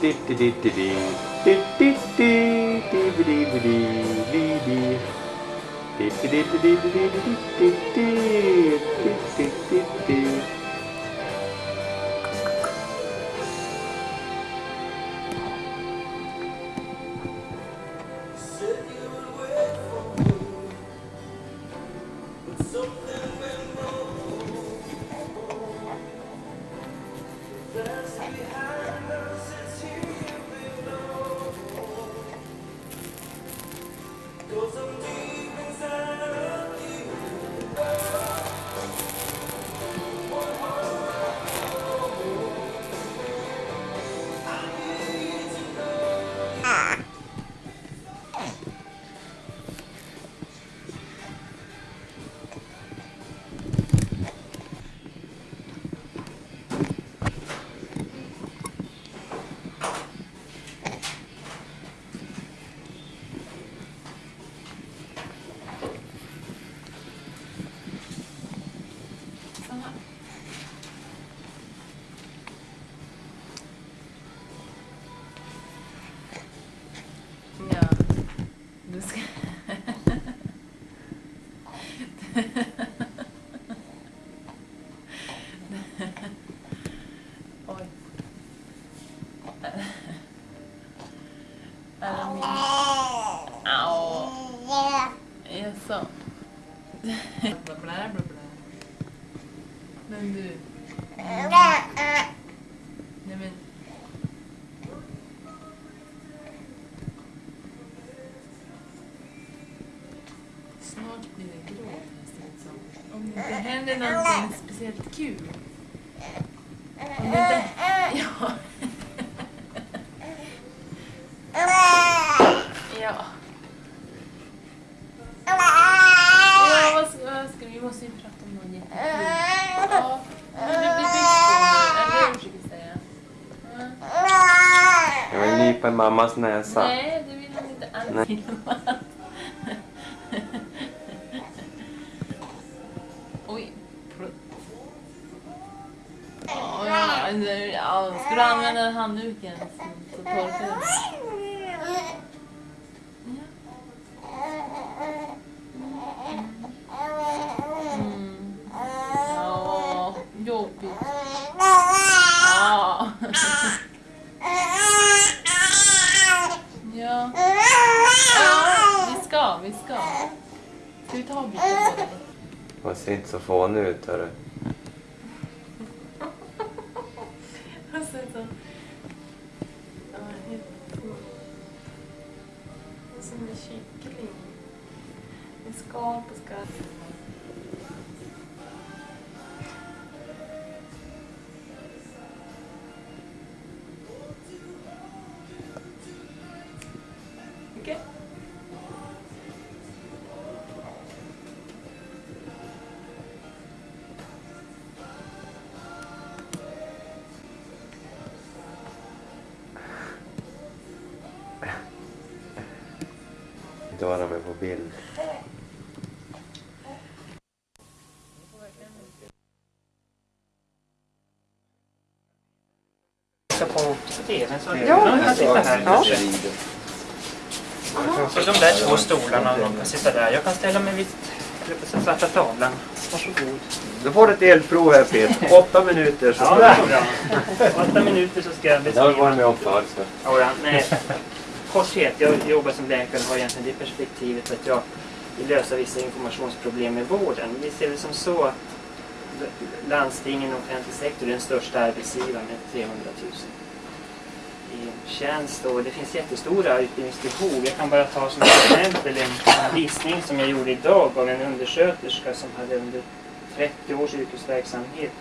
do do do do do Oj. Är det min... Au. Jaså? Bla, bla, bla, bla. Men mammas näsa. Nej, det vill inte alls filma. Oj. Ja, ja, ja, ska du använda handduken så, torkar den. Mm. Ska vi ta bilder på? Hon ser inte så fånig ut hörru. Hon ser ut som... Ja, helt... Som en kyckling. Med skal på skallen. Inte vara med på bild. på tvn. Så ja, de kan sitta här. Ja. Så de där två stolarna, de kan sitta där. Jag kan ställa mig vid den svarta tavlan. Varsågod. Då får du ett elprov här Peter. Åtta minuter så Ja, det är bra. Åtta minuter så ska jag Det har vi varit beskriva. med om förr så. Ja, ja, nej. Korthet, jag jobbar som läkare och har egentligen det perspektivet att jag vill lösa vissa informationsproblem i vården. Vi ser det som så att landstingen och offentlig sektor är den största arbetsgivaren med 300 000 i tjänst och det finns jättestora utbildningsbehov. Jag kan bara ta som exempel en, en visning som jag gjorde idag av en undersköterska som hade under 30 års yrkesverksamhet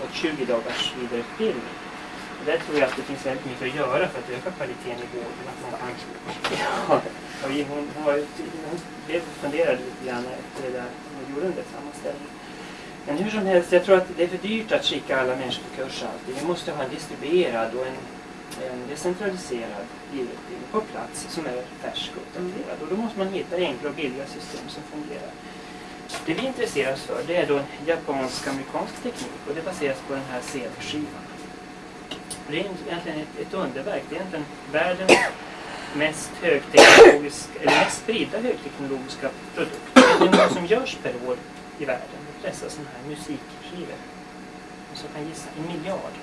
fått 20 dagars vidareutbildning. Där tror jag att det finns väldigt mycket att göra för att öka kvaliteten i vården. Att man kan, ja, hon, hon, var, hon blev funderade lite grann efter det där hon gjorde den där sammanställningen. Men hur som helst, jag tror att det är för dyrt att skicka alla människor på kurs alltid. Vi måste ha en distribuerad och en, en decentraliserad utbildning på plats som är färsk och uppdaterad. Och då måste man hitta enkla och billiga system som fungerar. Det vi intresserar oss för det är då japansk-amerikansk teknik och det baseras på den här CD-skivan. Det är egentligen ett, ett underverk. Det är egentligen världens mest högteknologiska, eller mest spridda högteknologiska produkt. Det är något som görs per år i världen. Dessa sådana här musikskivor. Och så kan jag gissa, en miljard.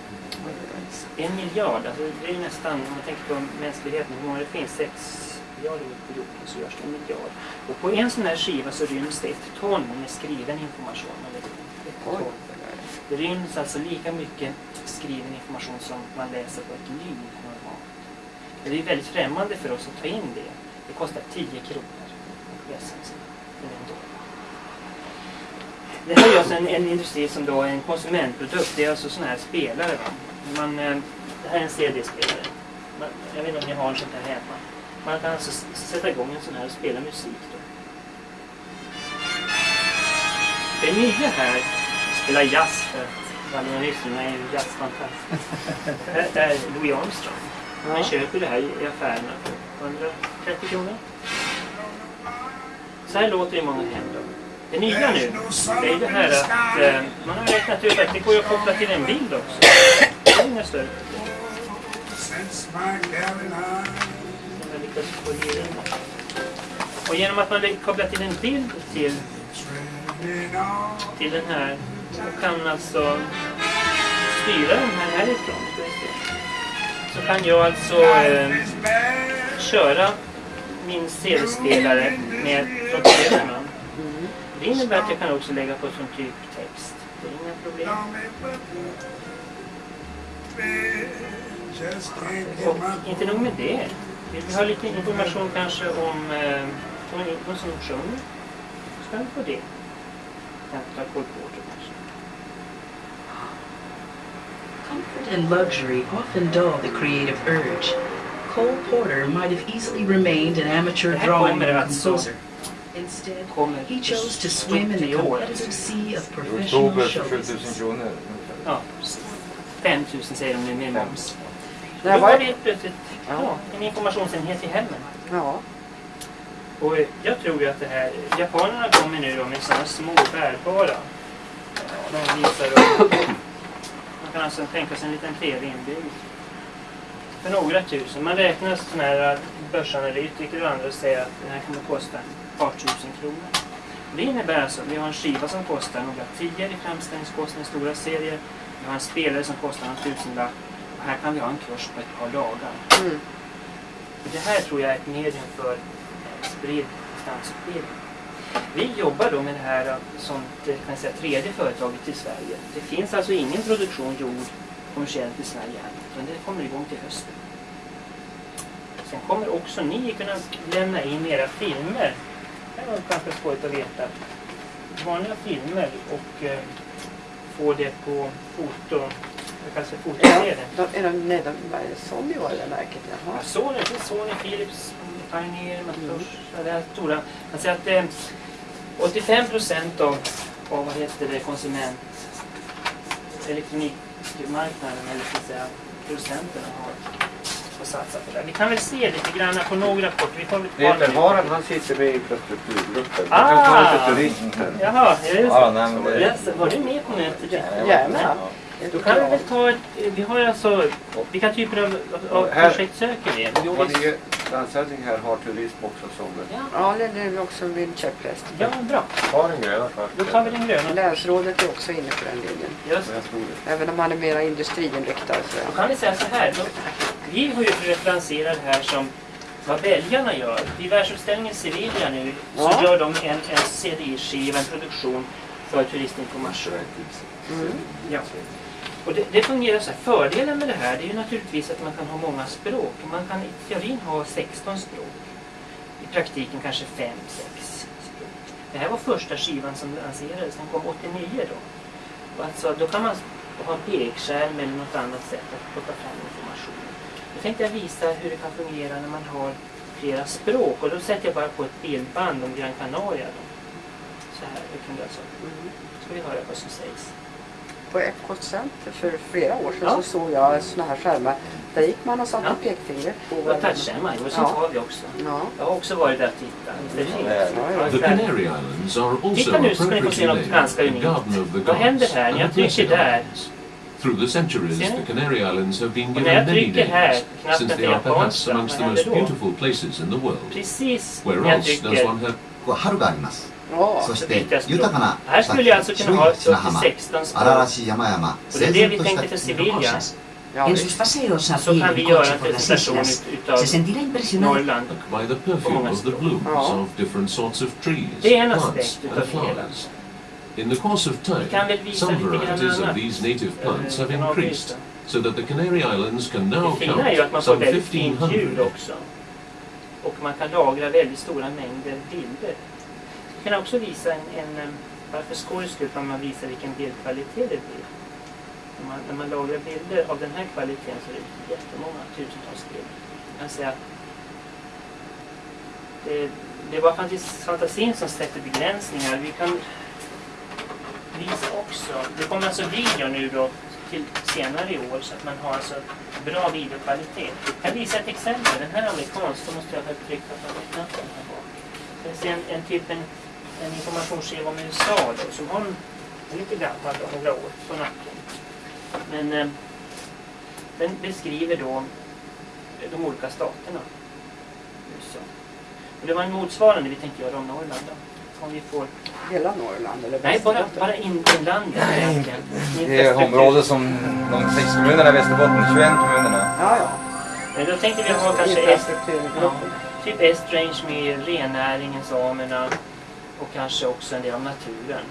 En miljard, alltså det är ju nästan, om man tänker på mänskligheten, hur många det finns, sex miljarder på jorden, så görs det en miljard. Och på en sån här skiva så ryms det ett ton med skriven information. Eller ett ton. Det ryms alltså lika mycket skriven information som man läser på ett liv normalt. Det är väldigt främmande för oss att ta in det. Det kostar 10 kronor att läsa en sån. Det här är alltså en, en industri som då är en konsumentprodukt. Det är alltså sådana här spelare. Va? Man, eh, det här är en CD-spelare. Jag vet inte om ni har en sån här hemma. Man kan alltså sätta igång en sån här och spela musik. Då. Det nya här, spela jazz för att valionisterna är ju jazzfantaster. Det här är Louis Armstrong. Man köper det här i affärerna för 130 kronor. Så här låter det i många hem då. Det nya nu, det är det här att eh, man har räknat ut att det går att koppla till en bild också. Det är inga större. Och genom att man kopplar till en bild till, till den här och kan alltså styra den här härifrån. Så kan jag alltså eh, köra min CD-spelare med från. Det innebär att jag kan också lägga på som typ text. Det är inga problem. Och inte nog med det. Vill vi ha lite information kanske om eh, om någon som sjunger? Så kan vi få det. Jag tar Cole Porter kanske. Comfort and luxury often dull the creative urge. Cole Porter might have easily remained an amateur drawing composer. Instead, he chose to swim in the competitive sea of professional oktober show för 7000 business. kronor ungefär. Ja, 5 000 säger de nu med moms. Då var det helt plötsligt ja, en informationsenhet i hemmen. Ja. Och jag tror ju att det här, japanerna kommer nu då med sådana små bärbara. Ja, de visar då. Man kan alltså tänka sig en liten TV inbyggd. För några tusen. Man räknar sådana här börsanalytiker och andra och säger att den här kommer kosta ett par tusen kronor. Det innebär alltså att vi har en skiva som kostar några tior i framställningskostnad i stora serier. Vi har en spelare som kostar en tusenlapp. Och här kan vi ha en kurs på ett par dagar. Mm. Det här tror jag är ett medium för spridd distansutbildning. Vi jobbar då med det här eh, som det eh, kan säga, tredje företaget i Sverige. Det finns alltså ingen produktion gjord kommersiellt i Sverige än, utan det kommer igång till hösten. Sen kommer också ni kunna lämna in era filmer. Det var ganska skojigt att veta. Vanliga filmer och eh, få det på foto, det kallas för Ja, fotoserier. de, är de, nej, de, Sony var det märket? Jaha. Ja, Sony, det finns Sony, Philips, Pioneer, Macintosh. Ja, det här stora. Man säger att eh, 85 procent av, av vad heter det, konsument elektronikmarknaden, eller ska säga producenterna har, har satsat på det. Vi kan väl se lite grann på några kort. Vi får väl ta Peter. Harald han sitter med i infrastrukturgruppen. Ah! kan ta lite turism här. Jaha, är det Ja, så? nej, men det... Yes, var du med på mötet? Gärna. Då kan vi väl ta ett, vi har ju alltså, vilka typer av, av Här- projekt söker vi? Vår nye landshövding här har turism också som Ja, Ja, det är också min käpphäst. ja, bra. Ta den gröna först. Då tar vi den gröna. Länsrådet är också inne på den linjen. Just. Även om han är mera industriinriktad. Så Då kan vi säga så här. Då, vi har ju det här som vad belgarna gör. Vid världsutställningen i Sevilla nu så Ja. gör de en, en CDI-skiva, en produktion för turistinformation. Mm. Ja. Och det, det fungerar så här. Fördelen med det här det är ju naturligtvis att man kan ha många språk. Man kan i teorin ha 16 språk. I praktiken kanske 5-6 språk. Det här var första skivan som lanserades. Den kom 89 då. Och alltså, då kan man ha en pekskärm eller något annat sätt att plocka fram information. Då tänkte jag visa hur det kan fungera när man har flera språk. Och då sätter jag bara på ett bildband om Gran Canaria. Då. Så här, det kan du alltså. ska vi höra vad som sägs På Epcot Center för flera år sedan Ja. så såg jag såna här skärmar. Där gick man och satte Ja. pekfingret på Och varandra. touchskärmar, jo sånt Ja. har vi också. Ja. Jag har också varit där och tittat. Det är fint. Ja, ja. The Canary Islands are also Titta nu så ska ni få se något appropriately ganska named the unikt. Garden of the Vad händer Gods här? and När jag the trycker Blessed där Islands. Through the centuries, Ser ni? the Canary Islands have been Och när jag given many trycker här, names, knappen since för they are perhaps japanska, amongst the vad most händer då? beautiful places in the world. Precis Where när jag else does trycker one have こう春があります。 Ja. そし så て byter jag språk. 豊かな Här skulle jag alltså kunna ha 白い砂 upp 浜 till 16 荒々 språk. しい山々 Och det är det 整 vi 然とし tänkte た för Sevilla. Ja, En visst. sus paseos a Så pie kan vi en göra coche en por las presentation islas, utav se sentirá impresionado. Norrland. By the perfume många of the språk. blooms Ja. of different sorts of trees, Det är en plants aspekt utav and det hela. flowers. In the course of time, Vi kan väl visa some lite grann varieties of annat. these native plants Eh, have kan increased, avvisa. so that the Canary Islands can now Det fina är ju att count man får some väldigt fint ljud 1500 också. Och man kan lagra väldigt stora mängder bilder. Kan också visa en, en eh, bara för skojs skull kan man visa vilken bildkvalitet det blir. När man, när man lagrar bilder av den här kvaliteten så är det jättemånga tusentals bilder. Jag kan säga att det, det var faktiskt fantasin som sätter begränsningar. Vi kan visa också, det kommer alltså video nu då till senare i år så att man har alltså bra videokvalitet. Jag kan visa ett exempel. Den här är amerikansk, då måste jag väl trycka på den knappen här bak. Det ser en, en typ en, en informationsskiva om USA då som har en, lite gammal några år på nacken. Men eh, den beskriver då de olika staterna. USA. Och det var en motsvarande vi tänkte göra om Norrland då. Om vi får... Hela Norrland eller Nej, bara, bara in, inlandet egentligen. Det är området som de sex kommunerna i Västerbotten, 21 kommunerna. Ja, ja. Men då tänkte vi ha kanske ett, Infrastrukturgruppen. typ Estrange med rennäringen, samerna och kanske också en del av naturen.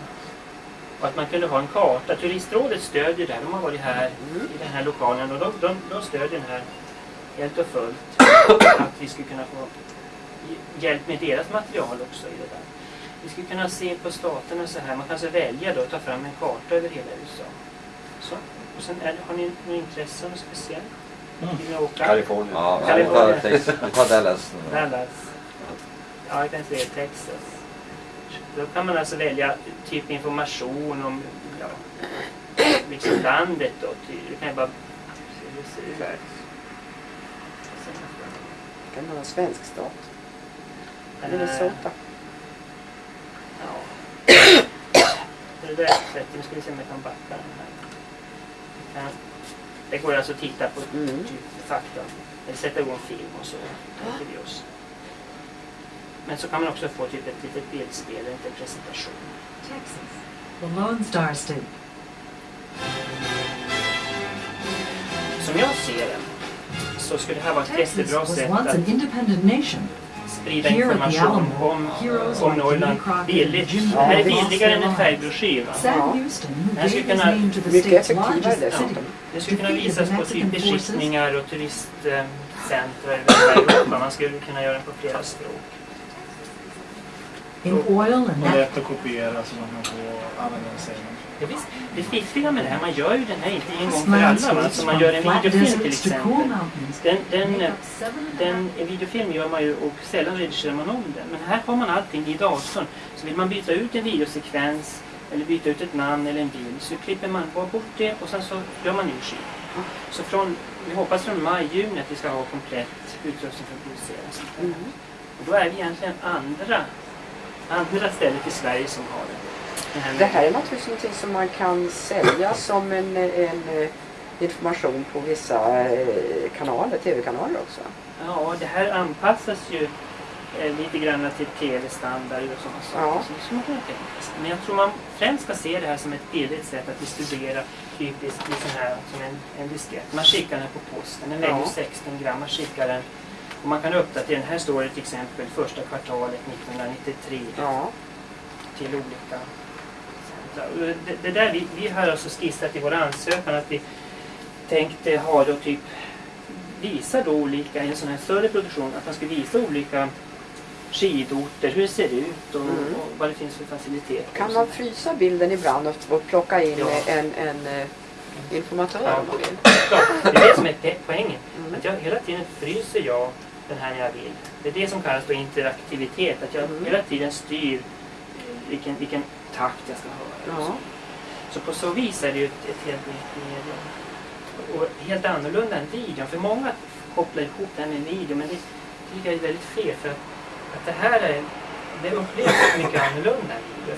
Och att man kunde ha en karta. Turistrådet stödjer det här. De har varit här i den här lokalen och de, de, de stödjer den här helt och fullt. Att vi skulle kunna få hjälp med deras material också i det där. Vi skulle kunna se på staterna så här. Man kan alltså välja då att ta fram en karta över hela USA. Så. Och sen är det, har ni något intresse av något speciellt? Vill ni åka? Kalifornien. Ja, Kalifornien. vi tar Dallas. Dallas. Ja, jag kan säga Texas. Då kan man alltså välja typ information om ja, liksom landet då. Du kan bara det. Kan det vara en svensk stat? Eh, Minnesota. Ja. Det där sättet, nu ska vi se om jag kan backa den här. Det går alltså att titta på Mm. typ fakta. Eller sätta igång film och så. vi oss. Men så kan man också få typ ett litet bildspel, en liten presentation. Texas, the Lone Star State. Som jag ser det så skulle det här vara ett Texas jättebra was sätt once an att independent nation. sprida Here at the information Alamo, om, om Norrland billigt. Det här är billigare än en? Sam Ja. Det här skulle kunna- Mycket effektivare dessutom. Det skulle kunna visas på typ forces. besiktningar och turistcentra över hela Europa. Man skulle kunna göra den på flera språk. In oil and Och nat- lätt att kopiera så man kan få använda den. Ja, visst, det fiffiga med det här, man gör ju den här inte en gång för alla. Va? Alltså man gör en videofilm till exempel. Den, den, den, en videofilm gör man ju och sällan redigerar man om den. Men här har man allting i datorn. Så vill man byta ut en videosekvens eller byta ut ett namn eller en bild så klipper man bara bort det och sen så gör man ny skiva. Så från, vi hoppas från maj, juni att vi ska ha komplett utrustning för att producera. Mm. Och då är vi egentligen andra, andra stället i Sverige som har det. Här Det här är naturligtvis någonting som man kan sälja som en, en eh, information på vissa eh, kanaler, tv-kanaler också. Ja, det här anpassas ju eh, lite grann till tv-standard och sådana saker. Ja. Man tänka sig. Men jag tror man främst ska se det här som ett billigt sätt att distribuera typiskt i sån här, som en, en diskett. Man skickar den på posten, den väger Ja. 16 gram, man skickar den och man kan uppdatera den. Här står det till exempel första kvartalet 1993 Ja. till olika Det, det där vi, vi har alltså skissat i vår ansökan att vi tänkte ha då typ visa då olika, i en sån här större produktion, att man ska visa olika skidorter, hur det ser ut och, Mm. och vad det finns för faciliteter. Kan man frysa bilden ibland och, och plocka in Ja. en, en eh, informatör Ja. om man vill? Klart, det är det som är poängen. Mm. Att jag hela tiden fryser jag den här jag vill. Det är det som kallas för interaktivitet. Att jag Mm. hela tiden styr vilken, vilken takt jag ska höra. Ja. så. På så vis är det ju ett, ett helt nytt medium. Och helt annorlunda än videon. För många kopplar ihop det här med video men det tycker jag är väldigt fel. För att, att det här är, det upplevs mycket annorlunda än video.